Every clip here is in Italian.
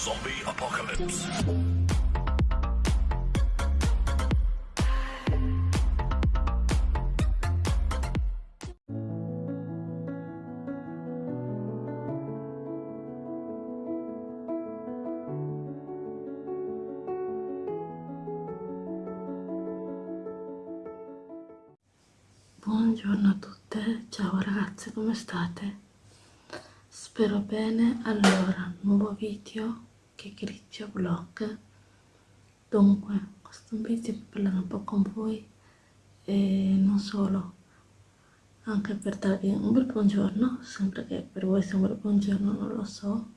Zombie Apocalypse. Buongiorno a tutte, ciao ragazze, come state? Spero bene, allora, nuovo video che griccia vlog Dunque, questo video per parlare un po' con voi e non solo anche per darvi un bel buongiorno, sempre che per voi sia un bel buongiorno, non lo so.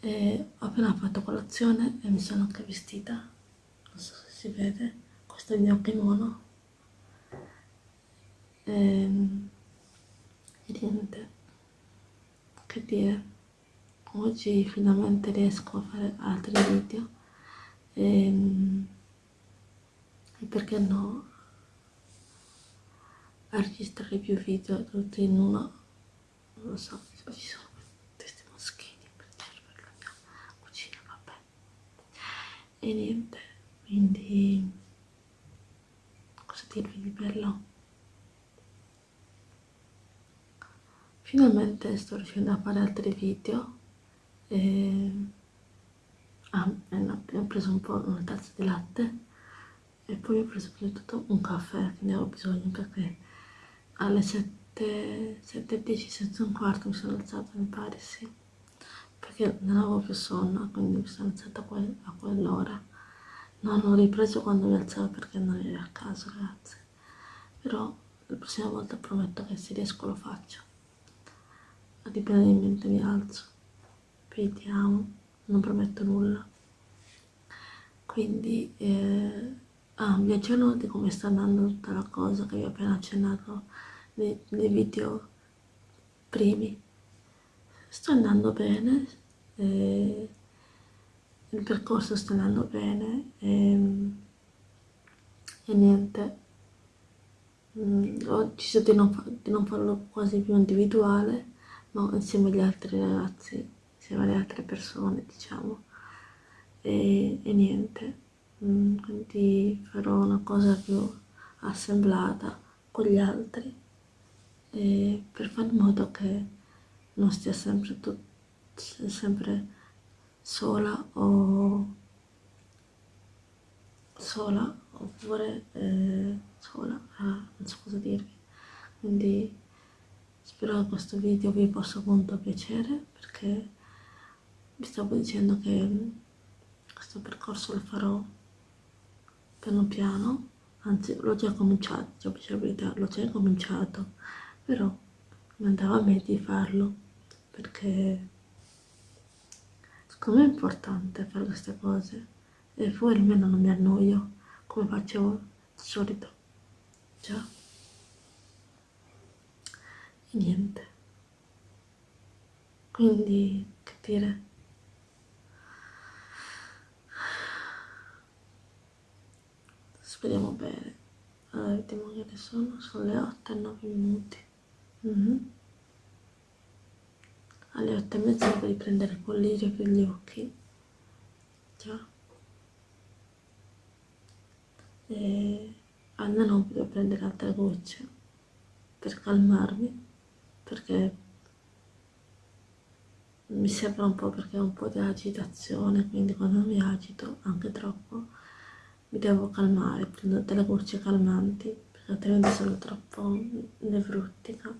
E ho appena fatto colazione e mi sono anche vestita non so se si vede, questo è il mio kimono. E, ehm, e niente che dire oggi finalmente riesco a fare altri video. E, ehm, perché no? A registrare più video tutti in uno non lo so ci sono questi moschini per la mia cucina vabbè. E niente quindi cosa dirvi di bello? Finalmente sto riuscendo a fare altri video e... ah, eh no, ho preso un po' una tazza di latte e poi ho preso soprattutto un caffè che ne ho bisogno perché alle 7, 7.10 senza un quarto mi sono alzata mi pare sì. Perché non avevo più sonno quindi mi sono alzata a, quel, a quell'ora. Non ho ripreso quando mi alzavo perché non ero a casa ragazze però la prossima volta prometto che se riesco lo faccio. Dipendentemente mi alzo vediamo non prometto nulla. Quindi eh, ah, vi accenno di come sta andando tutta la cosa che vi ho appena accennato nei, nei video primi. Sta andando bene eh, il percorso sta andando bene e, e niente. Mm, ho deciso di non, di non farlo quasi più individuale ma insieme agli altri ragazzi, insieme alle altre persone, diciamo. E, e niente, mm, quindi farò una cosa più assemblata con gli altri per fare in modo che non stia sempre, sempre sola o sola oppure eh, sola, ah, non so cosa dirvi. Quindi spero che questo video vi possa appunto piacere perché vi stavo dicendo che questo percorso lo farò piano piano anzi l'ho già cominciato già possibilità l'ho già cominciato però mi andava a me di farlo perché secondo me è importante fare queste cose e poi almeno non mi annoio come facevo di solito già. Niente. Quindi che dire speriamo bene. Allora vediamo che ore sono sono le 8 e 9 minuti. Mm -hmm. alle 8 e mezza devo riprendere il collirio per gli occhi. Già. E almeno devo prendere altre gocce per calmarmi perché mi sembra un po' perché ho un po' di agitazione, quindi quando mi agito anche troppo mi devo calmare, prendo delle gocce calmanti perché altrimenti sono troppo nevrottica,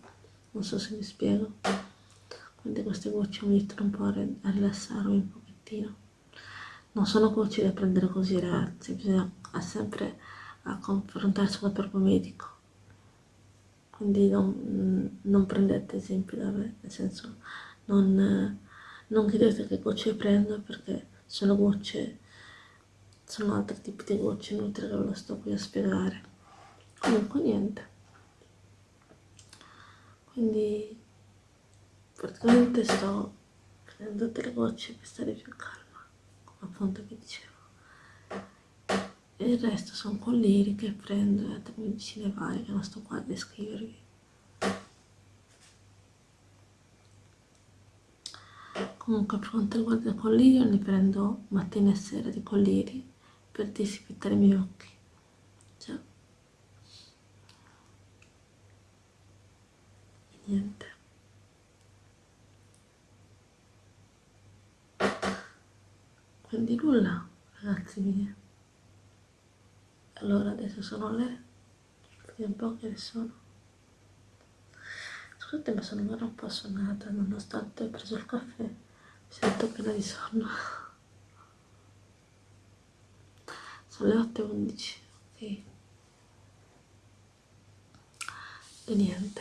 non so se mi spiego. Quindi queste gocce mi aiutano un po' a rilassarmi un pochettino. Non sono gocce da prendere così ragazzi, bisogna sempre confrontarsi con il proprio medico quindi non, non prendete esempio da me, nel senso non, non chiedete che gocce prendo perché sono gocce, sono altri tipi di gocce, inutile che ve lo sto qui a spiegare. Comunque niente. Quindi praticamente sto prendendo delle gocce per stare più calma, come appunto vi dicevo e il resto sono colliri che prendo e altre medicine varie che non sto qua a descrivervi comunque per quanto riguarda i colliri li prendo mattina e sera di colliri per disinfettare i miei occhi. Cioè. Niente. Quindi nulla ragazzi miei. Allora adesso sono le vediamo un po' che ne sono. Scusate ma sono ancora un po' assonnata nonostante ho preso il caffè mi sento piena di sonno sono le 8.11 ok. E niente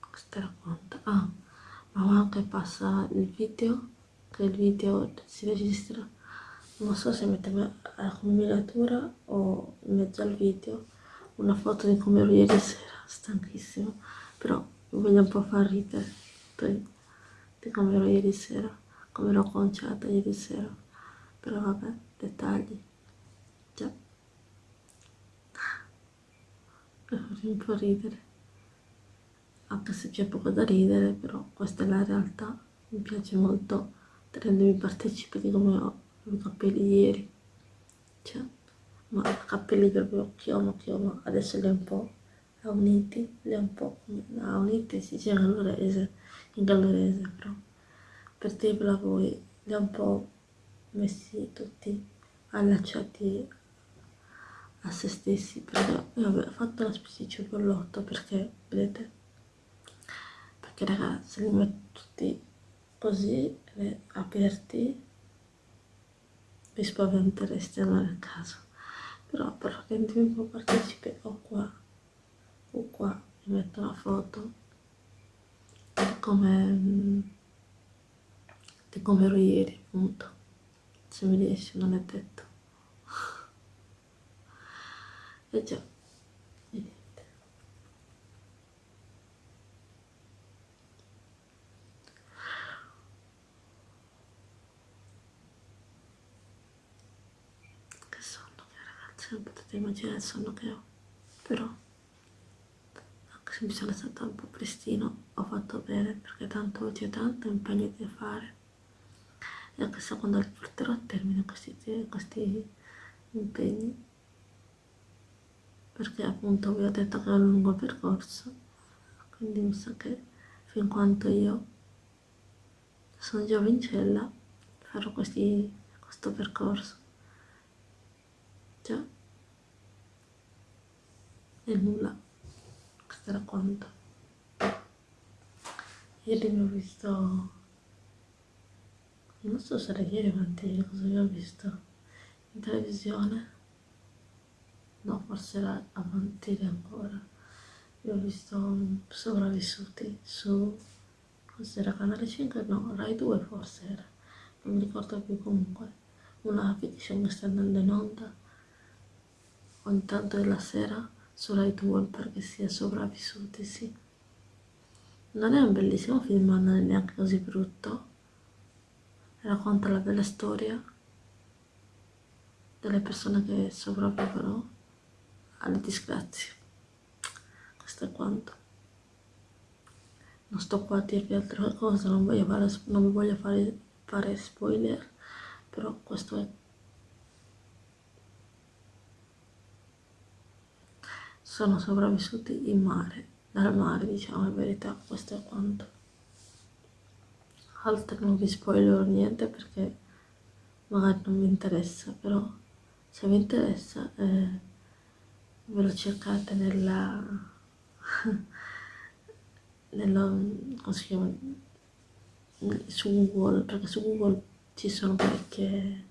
questo racconto ah ma ora che passa il video che il video si registra. Non so se mettermi come miniatura o in mezzo al video una foto di come ero ieri sera stanchissima però voglio un po' far ridere di come ero ieri sera come ero conciata ieri sera. Però vabbè dettagli già mi un po' ridere. Anche se c'è poco da ridere però questa è la realtà. Mi piace molto rendermi partecipe di come ho i capelli ieri. Cioè ma capelli proprio chiomo chiomo adesso li ho un po' uniti li ho un po' uniti si dice in gallurese in gallurese però per dirvela voi li ho un po' messi tutti allacciati a se stessi perché vabbè, ho fatto una specie di cipollotto perché vedete? Perché ragazzi li metto tutti così aperti vi spaventereste è il caso. Però per po' partecipe o qua o qua mi metto una foto di come di come ero ieri appunto. Se mi riesce non è detto e già non potete immaginare il sonno che ho. Però anche se mi sono stata un po' prestino ho fatto bene perché tanto oggi ho tanto impegno da fare e anche se quando li porterò a termine questi, questi impegni perché appunto vi ho detto che è un lungo percorso quindi mi sa che fin quanto io sono giovincella farò questi, questo percorso. Già. E nulla. Questo era quanto. Ieri mi ho visto non so se era ieri o cosa vi ho visto in televisione no forse era avanti ancora. Vi ho visto sopravvissuti su cos'era canale 5 no Rai 2 forse era. Non mi ricordo più comunque. Una fiction che sta andando in onda ogni tanto della sera su Rai 2 perché si è sopravvissuti, sì. Non è un bellissimo film, ma non è neanche così brutto. Racconta la bella storia delle persone che sopravvivono alle disgrazie. Questo è quanto. Non sto qua a dirvi altre cose, non, voglio fare, non voglio fare, fare spoiler, però questo è sono sopravvissuti in mare, dal mare diciamo la verità, questo è quanto. Altro non vi spoilerò niente perché magari non vi interessa, però se vi interessa eh, ve lo cercate nella, nella chiama, su Google, perché su Google ci sono parecchie,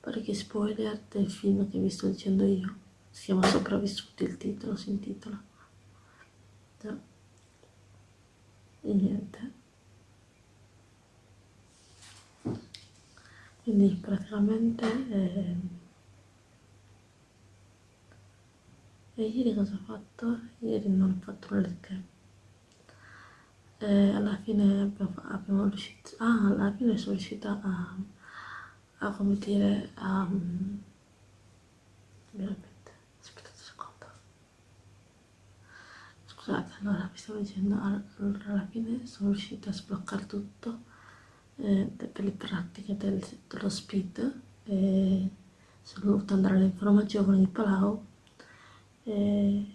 parecchi spoiler del film che vi sto dicendo io si chiama Sopravvissuti il titolo, si intitola. E niente. Quindi praticamente... Eh, e ieri cosa ho fatto? Ieri non ho fatto nulla che. Eh, alla fine abbiamo, riuscito... Ah, alla fine sono riuscita a... a come dire... a... Um, scusate allora vi stavo dicendo allora alla fine sono riuscita a sbloccare tutto eh, per le pratiche del, dello speed e sono dovuta andare all'informa giovane di Palau e,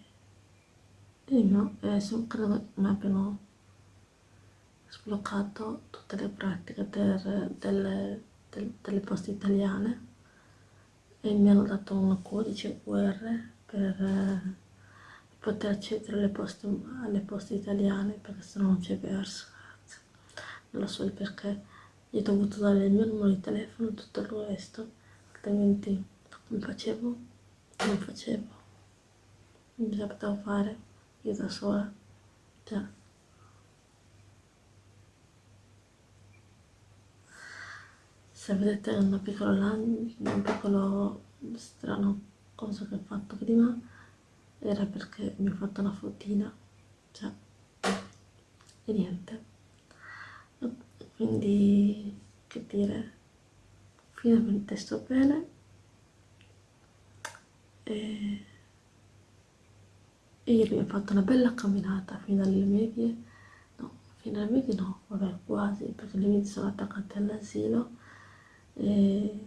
e e sono, credo che mi abbiano sbloccato tutte le pratiche der, delle, del, delle poste italiane e mi hanno dato un codice QR per eh, poter accedere alle poste, alle poste italiane perché se no non c'è verso non lo so perché. Gli ho dovuto dare il mio numero di telefono e tutto il resto altrimenti come facevo? Non facevo non mi sapevo fare io da sola cioè se vedete una piccola un piccolo strano cosa che ho fatto prima era perché mi ho fatto una fotina cioè e niente. Quindi che dire finalmente sto bene. E ieri ho fatto una bella camminata fino alle medie. No, fino alle medie no, vabbè quasi perché le medie sono attaccate all'asilo. E,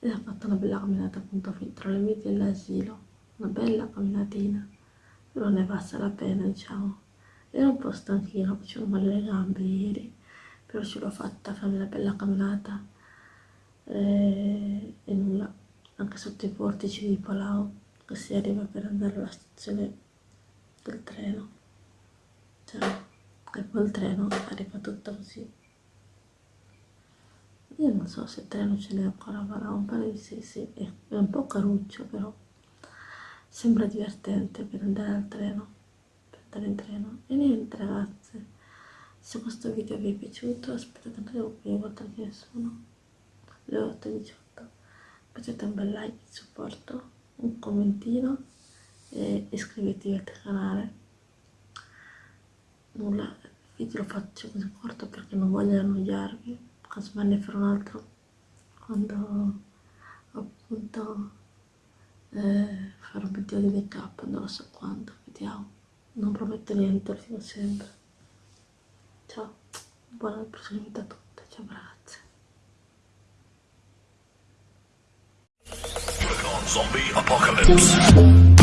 e ho fatto una bella camminata appunto tra le medie e l'asilo, una bella camminatina, però ne basta la pena diciamo. Ero un po' stanchina, facevo male le gambe ieri, però ce l'ho fatta fare una bella camminata. E, e nulla, anche sotto i portici di Palau, si arriva per andare alla stazione del treno, cioè, e poi il treno arriva tutto così. Io non so se il treno ce n'è ancora a un pare di sì, sì, è un po' caruccio però. Sembra divertente per andare al treno, per andare in treno. E niente ragazze, se questo video vi è piaciuto, aspettate anche qui, guarda che ne sono le 8.18. Mettete un bel like di supporto, un commentino e iscrivetevi al canale. Nulla, il video lo faccio così corto perché non voglio annoiarvi casomai ne farò un altro quando appunto eh, farò un video di make up non lo so quando vediamo. Non prometto niente lo dico sempre. Ciao buona proseguita a tutte ciao ragazze Zombie Apocalypse